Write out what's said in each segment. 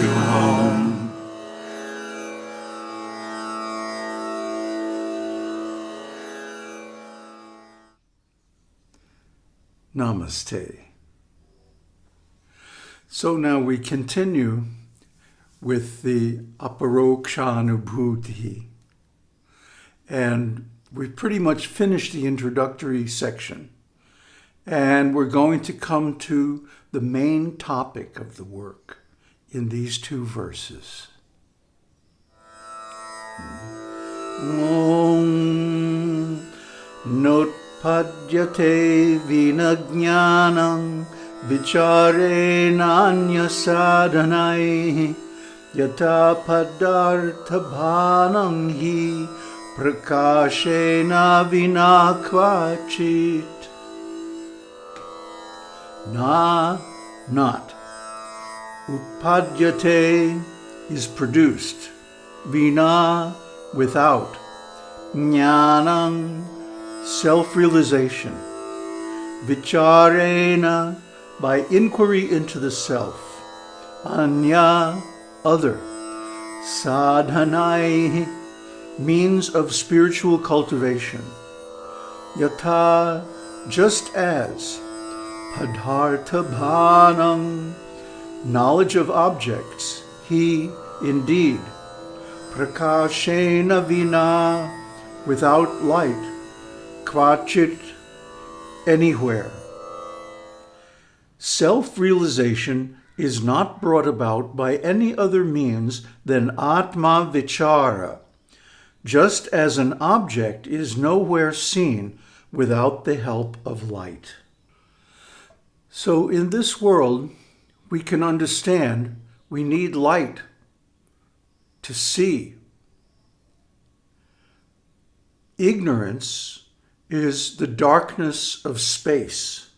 to home. Namaste. So now we continue with the aparokshanubhuti. And we've pretty much finished the introductory section. And we're going to come to the main topic of the work in these two verses. Om Notpadyate Vinajnanam Vichare Nanya Sadhanai Yata Padartha Bhanam Hi Prakashena Vinakvachit Na, not. Utpadyate is produced. Vina, without. Jnanam, self-realization. Vicharena, by inquiry into the self. Anya, other. Sadhanai, means of spiritual cultivation. Yata, just as. Padhartha bhanam, knowledge of objects, he indeed. Prakashena vina, without light, kvachit, anywhere. Self-realization is not brought about by any other means than atma vichara, just as an object is nowhere seen without the help of light. So in this world, we can understand we need light to see. Ignorance is the darkness of space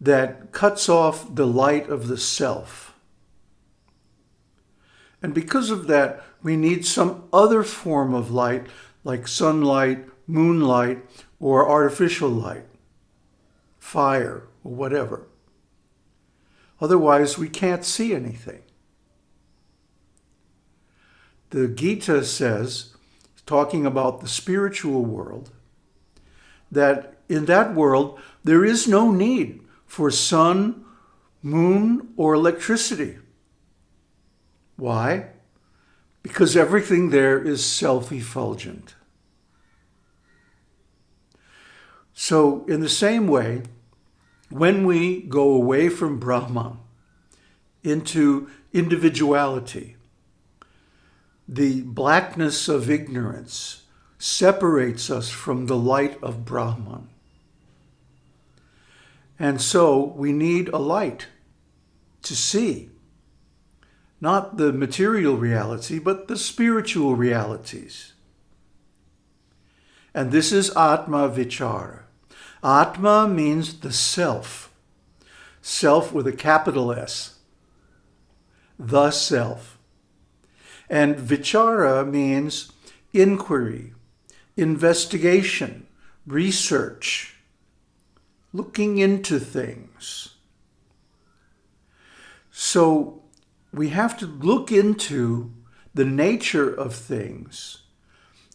that cuts off the light of the self. And because of that, we need some other form of light like sunlight, moonlight, or artificial light fire, or whatever. Otherwise, we can't see anything. The Gita says, talking about the spiritual world, that in that world, there is no need for sun, moon, or electricity. Why? Because everything there is self-effulgent. So in the same way, when we go away from Brahman into individuality, the blackness of ignorance separates us from the light of Brahman. And so we need a light to see, not the material reality, but the spiritual realities. And this is Atma Vichara. Atma means the self. Self with a capital S. The self. And vichara means inquiry, investigation, research, looking into things. So we have to look into the nature of things,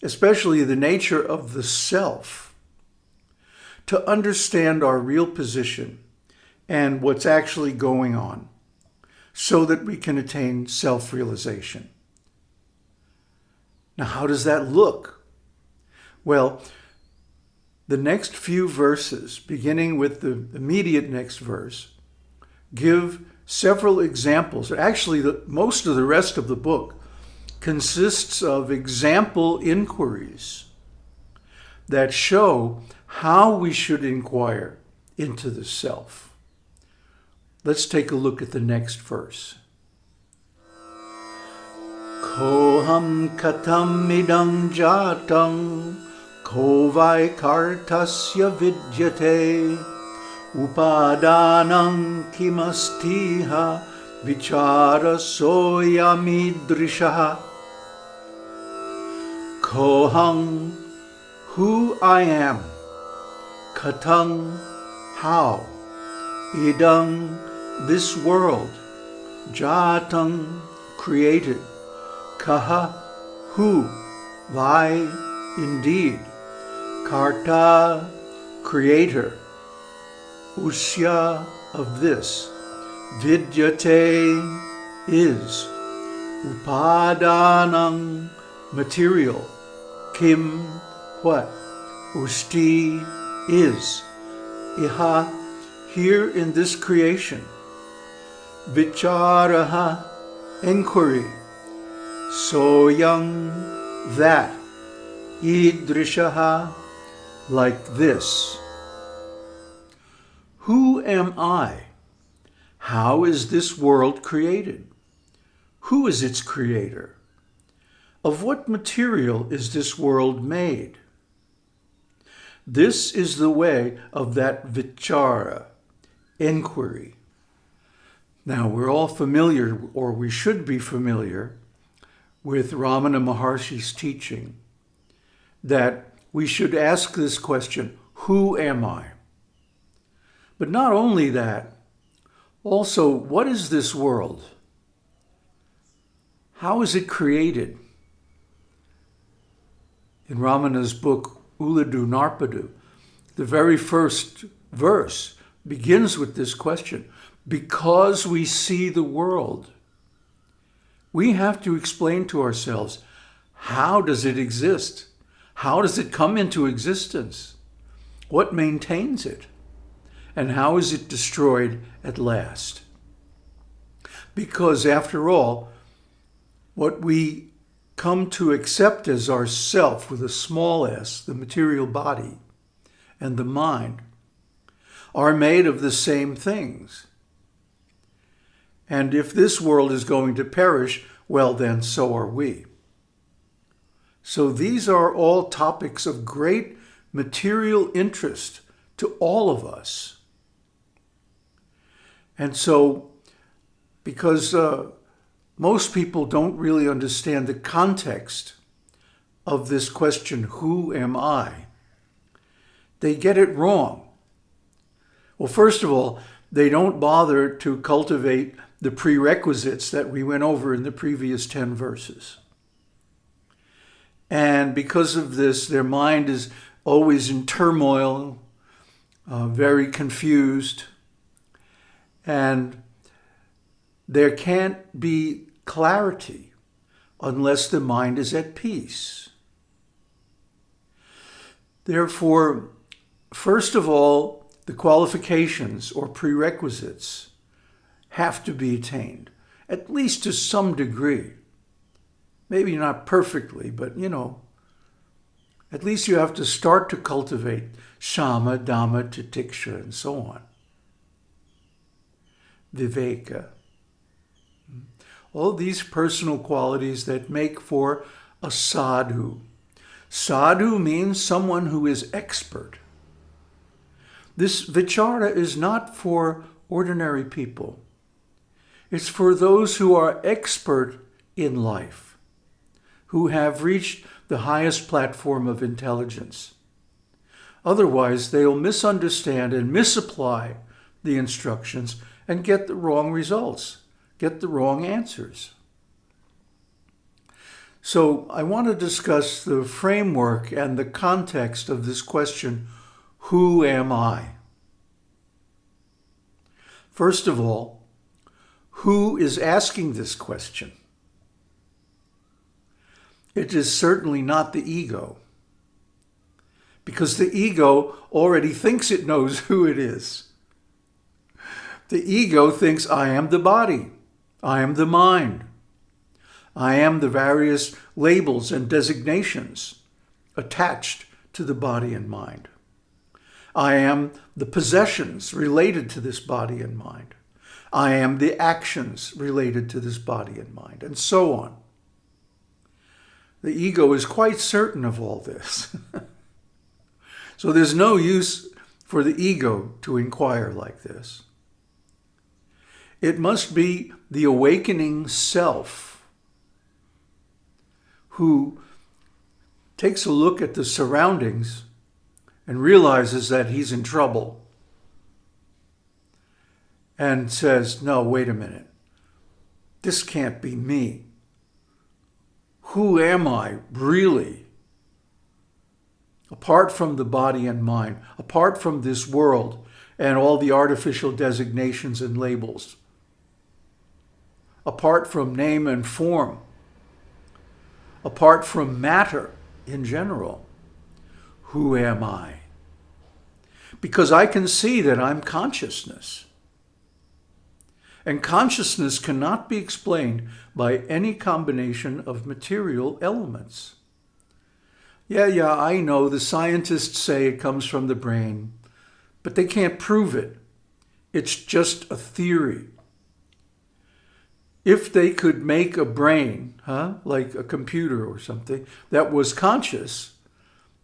especially the nature of the self to understand our real position and what's actually going on so that we can attain self-realization. Now, how does that look? Well, the next few verses, beginning with the immediate next verse, give several examples. Actually, the, most of the rest of the book consists of example inquiries that show how we should inquire into the self. Let's take a look at the next verse. Koham katam idam jatam kovai kartasya vidyate upadanam kimastiha vichara soyamidrisha koham who I am Katang, how? Idang, this world. Jatang, created. Kaha, who? Why, indeed. Karta, creator. Usya, of this. Vidyate, is. Upadanang, material. Kim, what? Usti, is. Iha, here in this creation. Vicharaha, inquiry. Soyam, that. Idrishaha, like this. Who am I? How is this world created? Who is its creator? Of what material is this world made? This is the way of that vichara, inquiry. Now, we're all familiar, or we should be familiar, with Ramana Maharshi's teaching that we should ask this question, who am I? But not only that, also, what is this world? How is it created? In Ramana's book, Ulladu Narpadu, the very first verse begins with this question. Because we see the world, we have to explain to ourselves, how does it exist? How does it come into existence? What maintains it? And how is it destroyed at last? Because after all, what we come to accept as our self with a small s, the material body, and the mind, are made of the same things. And if this world is going to perish, well, then so are we. So these are all topics of great material interest to all of us. And so, because uh, most people don't really understand the context of this question, who am I? They get it wrong. Well, first of all, they don't bother to cultivate the prerequisites that we went over in the previous 10 verses. And because of this, their mind is always in turmoil, uh, very confused, and there can't be clarity unless the mind is at peace. Therefore, first of all, the qualifications or prerequisites have to be attained, at least to some degree. Maybe not perfectly, but you know, at least you have to start to cultivate shama, dama, titiksha, and so on. Viveka all these personal qualities that make for a sadhu. Sadhu means someone who is expert. This vichara is not for ordinary people. It's for those who are expert in life, who have reached the highest platform of intelligence. Otherwise, they'll misunderstand and misapply the instructions and get the wrong results get the wrong answers. So I want to discuss the framework and the context of this question, who am I? First of all, who is asking this question? It is certainly not the ego, because the ego already thinks it knows who it is. The ego thinks I am the body. I am the mind. I am the various labels and designations attached to the body and mind. I am the possessions related to this body and mind. I am the actions related to this body and mind, and so on. The ego is quite certain of all this. so there's no use for the ego to inquire like this. It must be the awakening self who takes a look at the surroundings and realizes that he's in trouble and says, no, wait a minute. this can't be me. Who am I really? Apart from the body and mind, apart from this world and all the artificial designations and labels, apart from name and form, apart from matter in general, who am I? Because I can see that I'm consciousness. And consciousness cannot be explained by any combination of material elements. Yeah, yeah, I know the scientists say it comes from the brain, but they can't prove it. It's just a theory. If they could make a brain, huh, like a computer or something, that was conscious,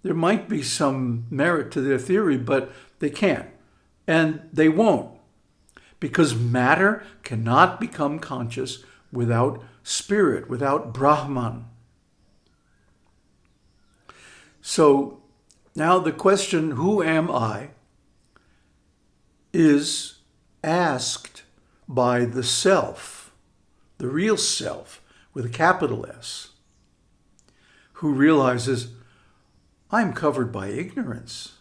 there might be some merit to their theory, but they can't. And they won't because matter cannot become conscious without spirit, without Brahman. So now the question, who am I, is asked by the self, the real self with a capital S, who realizes I'm covered by ignorance.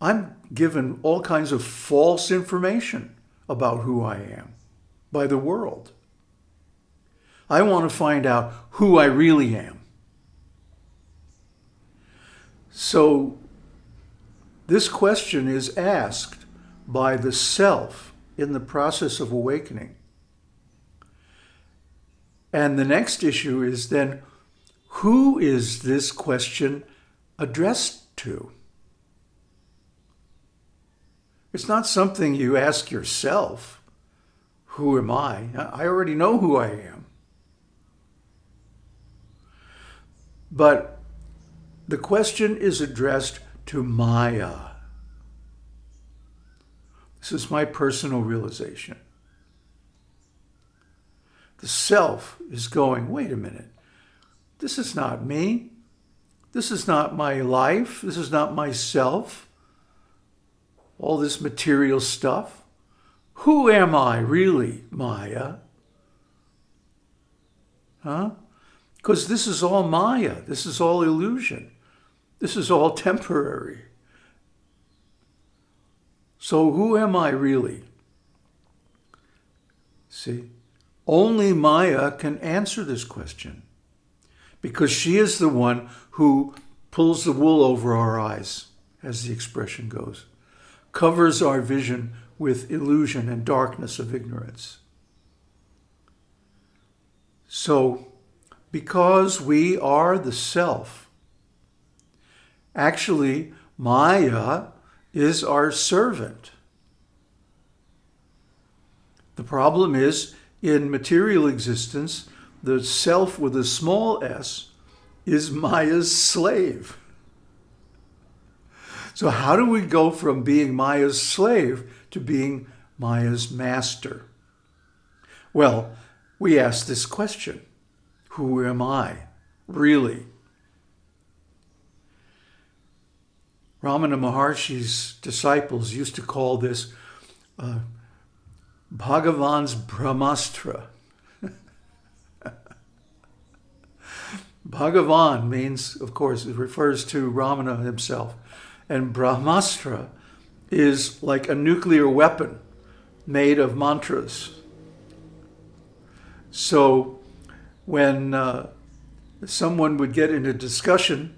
I'm given all kinds of false information about who I am by the world. I want to find out who I really am. So this question is asked by the self in the process of awakening. And the next issue is then, who is this question addressed to? It's not something you ask yourself, who am I? I already know who I am. But the question is addressed to Maya. This is my personal realization. The self is going, wait a minute, this is not me. This is not my life. This is not myself all this material stuff? Who am I really, Maya? Huh? Because this is all Maya. This is all illusion. This is all temporary. So who am I really? See, only Maya can answer this question because she is the one who pulls the wool over our eyes, as the expression goes covers our vision with illusion and darkness of ignorance. So, because we are the self, actually, Maya is our servant. The problem is, in material existence, the self with a small s is Maya's slave. So how do we go from being Maya's slave to being Maya's master? Well, we ask this question, who am I, really? Ramana Maharshi's disciples used to call this uh, Bhagavan's Brahmastra. Bhagavan means, of course, it refers to Ramana himself. And Brahmastra is like a nuclear weapon made of mantras. So when uh, someone would get in a discussion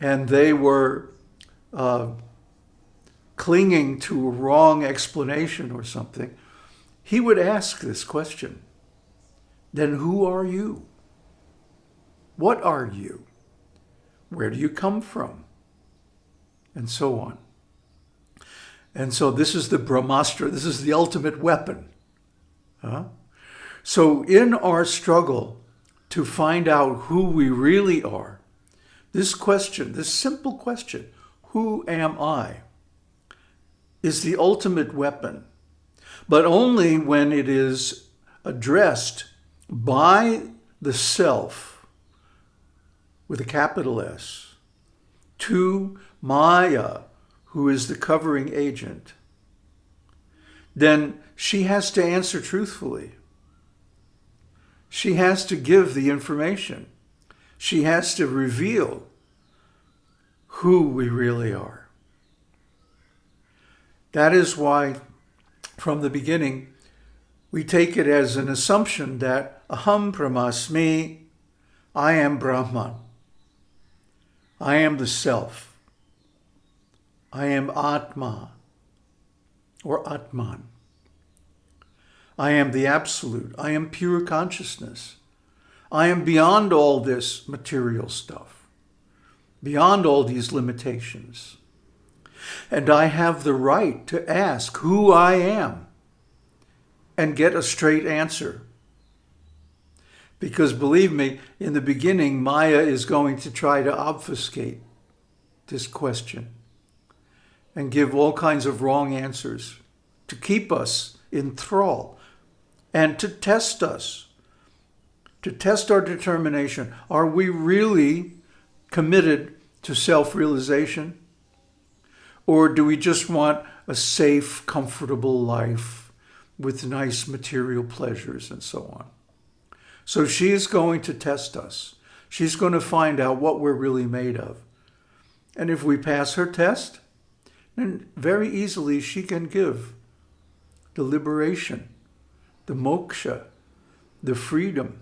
and they were uh, clinging to a wrong explanation or something, he would ask this question, then who are you? What are you? Where do you come from? and so on. And so this is the Brahmastra. This is the ultimate weapon. Huh? So in our struggle to find out who we really are, this question, this simple question, who am I, is the ultimate weapon, but only when it is addressed by the self with a capital S to Maya, who is the covering agent, then she has to answer truthfully. she has to give the information. She has to reveal who we really are. That is why, from the beginning, we take it as an assumption that aham brahmasmi, I am Brahman. I am the self. I am Atma or Atman. I am the absolute. I am pure consciousness. I am beyond all this material stuff, beyond all these limitations. And I have the right to ask who I am and get a straight answer. Because believe me, in the beginning, Maya is going to try to obfuscate this question and give all kinds of wrong answers to keep us in thrall and to test us, to test our determination. Are we really committed to self-realization? Or do we just want a safe, comfortable life with nice material pleasures and so on? So she's going to test us. She's going to find out what we're really made of. And if we pass her test, then very easily she can give the liberation the moksha, the freedom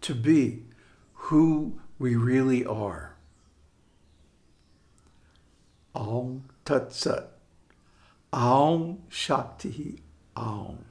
to be who we really are. Aung Tat Sat. Aung Shakti Aung.